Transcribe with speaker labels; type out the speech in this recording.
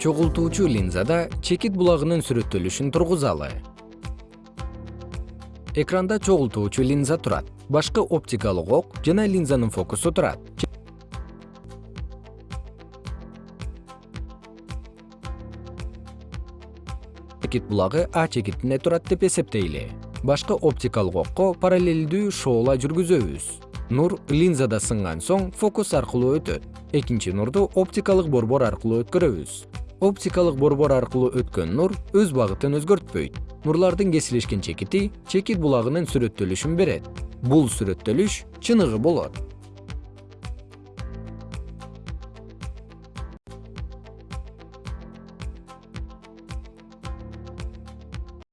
Speaker 1: чогултуучу линзада чекит булагынын сүрөттөлүшүн тургузалы. Экранда чогултуучу линза турат. Башкы оптикалык ок жана линзанын фокусу турат. Чекит булагы а чекитинде турат деп эсептейли. Башкы оптикалык окко параллелдүү шоола жүргүзөбүз. Нур линзада сынган соң фокус аркылуу өтөт. Экинчи нурду оптикалык борбор аркылуу өткөрөбүз оптикалык борбор аркылуу өткөн нур өз багытын өзгөртпөйт. Нурлардын кесилишкен чекити чекит булагынын сүрөттөлүшүн берет. Бул сүрөттөлүш чыныгы болот